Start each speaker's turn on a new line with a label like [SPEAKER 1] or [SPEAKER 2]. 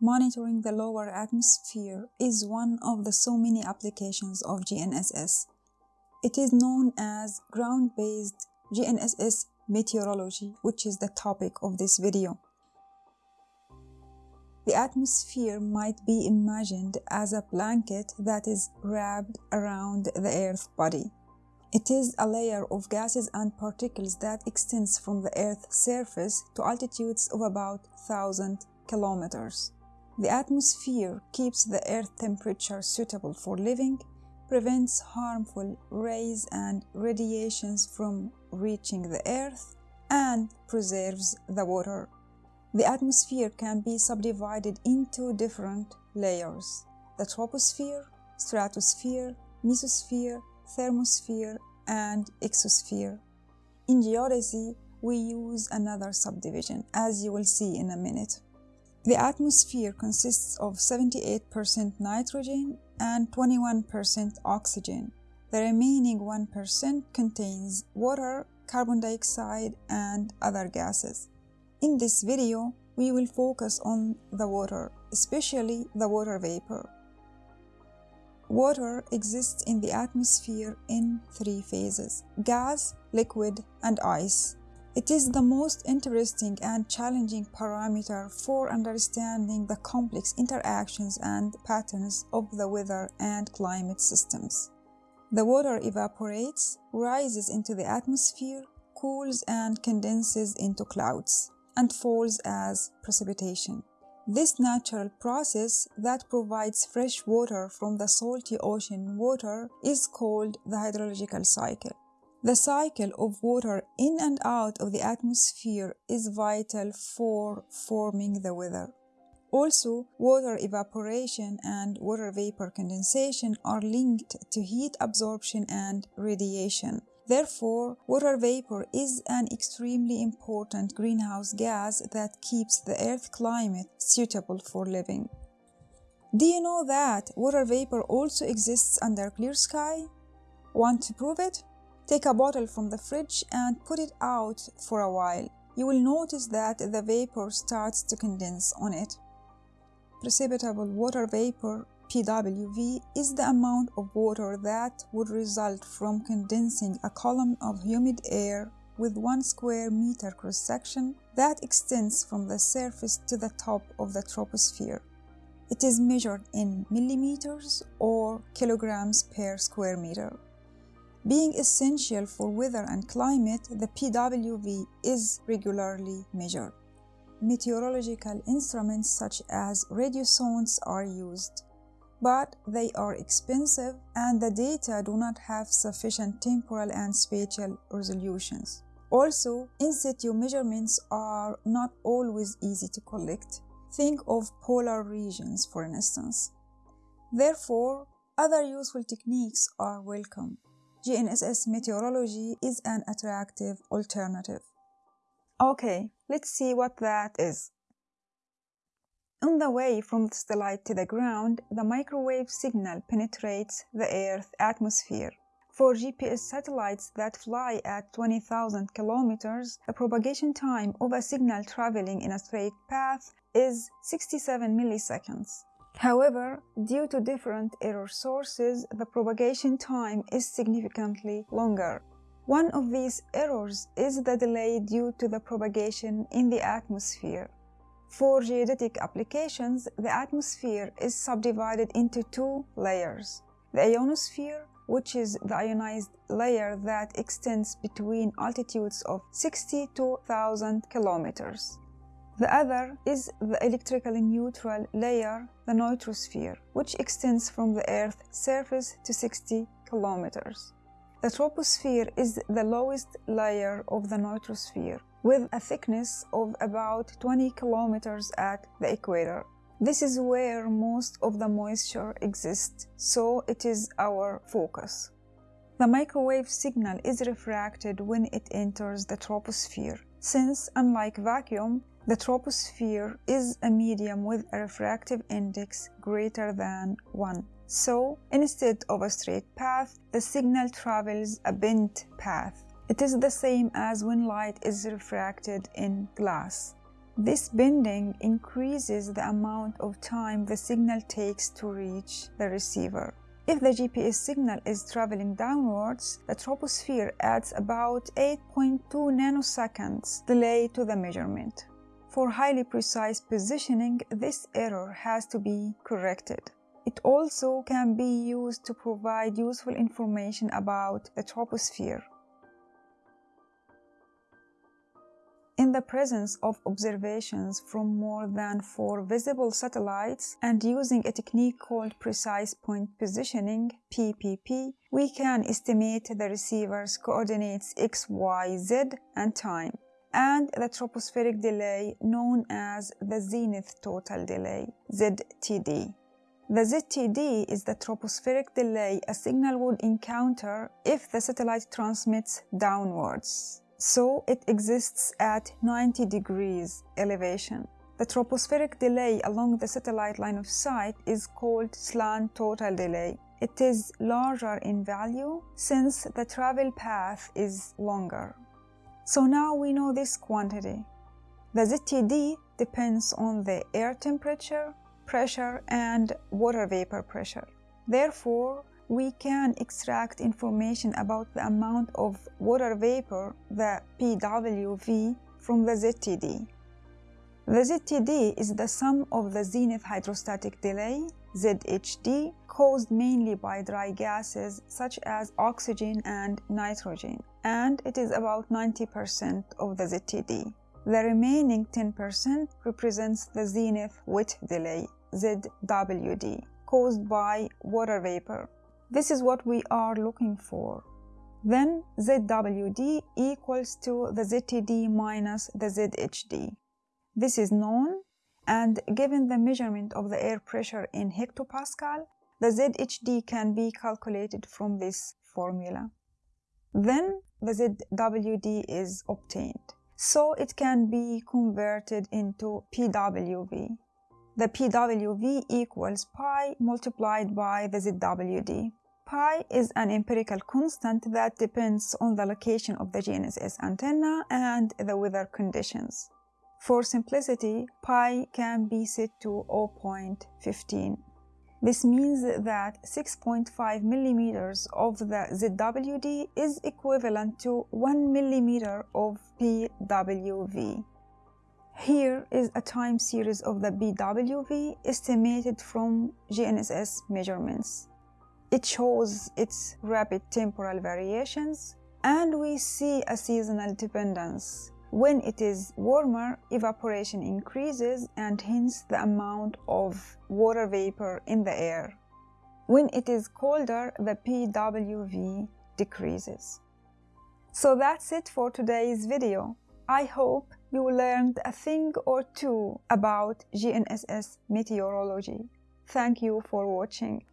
[SPEAKER 1] monitoring the lower atmosphere is one of the so many applications of GNSS. It is known as ground-based GNSS meteorology, which is the topic of this video. The atmosphere might be imagined as a blanket that is wrapped around the Earth's body. It is a layer of gases and particles that extends from the Earth's surface to altitudes of about 1000 kilometers. The atmosphere keeps the Earth temperature suitable for living, prevents harmful rays and radiations from reaching the Earth, and preserves the water. The atmosphere can be subdivided into different layers the troposphere, stratosphere, mesosphere, thermosphere, and exosphere. In geodesy, we use another subdivision, as you will see in a minute. The atmosphere consists of 78% nitrogen and 21% oxygen. The remaining 1% contains water, carbon dioxide, and other gases. In this video, we will focus on the water, especially the water vapor. Water exists in the atmosphere in three phases gas, liquid, and ice. It is the most interesting and challenging parameter for understanding the complex interactions and patterns of the weather and climate systems. The water evaporates, rises into the atmosphere, cools and condenses into clouds, and falls as precipitation. This natural process that provides fresh water from the salty ocean water is called the hydrological cycle. The cycle of water in and out of the atmosphere is vital for forming the weather. Also, water evaporation and water vapor condensation are linked to heat absorption and radiation. Therefore, water vapor is an extremely important greenhouse gas that keeps the Earth climate suitable for living. Do you know that water vapor also exists under clear sky? Want to prove it? Take a bottle from the fridge and put it out for a while. You will notice that the vapor starts to condense on it. Precipitable water vapor PWV is the amount of water that would result from condensing a column of humid air with one square meter cross section that extends from the surface to the top of the troposphere. It is measured in millimeters or kilograms per square meter. Being essential for weather and climate, the PWV is regularly measured. Meteorological instruments such as radiosondes are used but they are expensive and the data do not have sufficient temporal and spatial resolutions. Also, in situ measurements are not always easy to collect. Think of polar regions, for instance. Therefore, other useful techniques are welcome. GNSS meteorology is an attractive alternative. Okay, let's see what that is. On the way from the satellite to the ground, the microwave signal penetrates the Earth's atmosphere. For GPS satellites that fly at 20,000 kilometers, the propagation time of a signal traveling in a straight path is 67 milliseconds. However, due to different error sources, the propagation time is significantly longer. One of these errors is the delay due to the propagation in the atmosphere. For geodetic applications, the atmosphere is subdivided into two layers. The ionosphere, which is the ionized layer that extends between altitudes of 60 to 1000 kilometers. The other is the electrically neutral layer, the neutrosphere, which extends from the Earth's surface to 60 kilometers. The troposphere is the lowest layer of the neutrosphere with a thickness of about 20 kilometers at the equator. This is where most of the moisture exists, so it is our focus. The microwave signal is refracted when it enters the troposphere, since, unlike vacuum, the troposphere is a medium with a refractive index greater than 1. So, instead of a straight path, the signal travels a bent path. It is the same as when light is refracted in glass. This bending increases the amount of time the signal takes to reach the receiver. If the GPS signal is traveling downwards, the troposphere adds about 8.2 nanoseconds delay to the measurement. For highly precise positioning, this error has to be corrected. It also can be used to provide useful information about the troposphere. In the presence of observations from more than four visible satellites and using a technique called precise point positioning PPP, we can estimate the receiver's coordinates x, y, z and time and the tropospheric delay known as the zenith total delay ZTD. The ZTD is the tropospheric delay a signal would encounter if the satellite transmits downwards. So it exists at 90 degrees elevation. The tropospheric delay along the satellite line of sight is called slant total delay. It is larger in value since the travel path is longer. So now we know this quantity. The ZTD depends on the air temperature, pressure and water vapor pressure. Therefore, we can extract information about the amount of water vapor, the PWV, from the ZTD. The ZTD is the sum of the zenith hydrostatic delay, ZHD, caused mainly by dry gases such as oxygen and nitrogen, and it is about 90% of the ZTD. The remaining 10% represents the zenith wet delay, ZWD, caused by water vapor. This is what we are looking for. Then ZWD equals to the ZTD minus the ZHD. This is known and given the measurement of the air pressure in hectopascal, the ZHD can be calculated from this formula. Then the ZWD is obtained. So it can be converted into PWV the PWV equals pi multiplied by the ZWD. Pi is an empirical constant that depends on the location of the GNSS antenna and the weather conditions. For simplicity, pi can be set to 0.15. This means that 6.5 millimeters of the ZWD is equivalent to 1 millimeter of PWV. Here is a time series of the PWV estimated from GNSS measurements. It shows its rapid temporal variations and we see a seasonal dependence. When it is warmer, evaporation increases and hence the amount of water vapor in the air. When it is colder, the PWV decreases. So that's it for today's video. I hope you learned a thing or two about GNSS meteorology. Thank you for watching.